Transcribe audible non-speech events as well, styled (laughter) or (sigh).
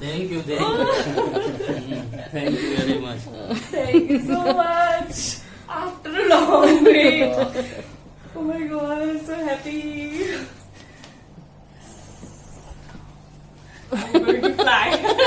thank you, thank you. thank you very much. Thank you so much. After a long wait. Oh my god, I'm so happy. very fly. (laughs)